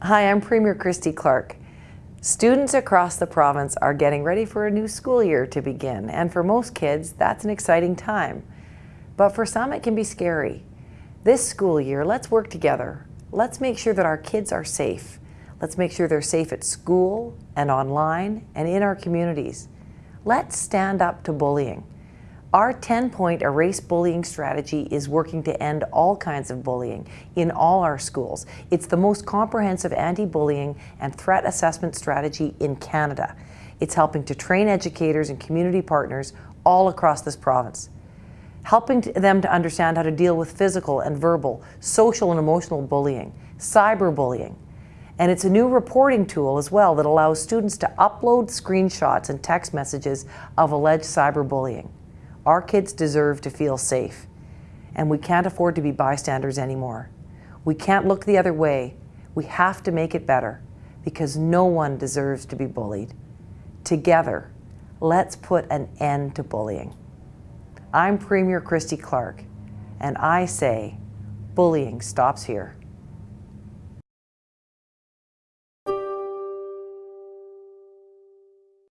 Hi, I'm Premier Christy Clark. Students across the province are getting ready for a new school year to begin, and for most kids, that's an exciting time. But for some, it can be scary. This school year, let's work together. Let's make sure that our kids are safe. Let's make sure they're safe at school and online and in our communities. Let's stand up to bullying. Our 10-point erase bullying strategy is working to end all kinds of bullying in all our schools. It's the most comprehensive anti-bullying and threat assessment strategy in Canada. It's helping to train educators and community partners all across this province, helping them to understand how to deal with physical and verbal, social and emotional bullying, cyberbullying, and it's a new reporting tool as well that allows students to upload screenshots and text messages of alleged cyberbullying. Our kids deserve to feel safe, and we can't afford to be bystanders anymore. We can't look the other way. We have to make it better because no one deserves to be bullied. Together, let's put an end to bullying. I'm Premier Christy Clark, and I say bullying stops here.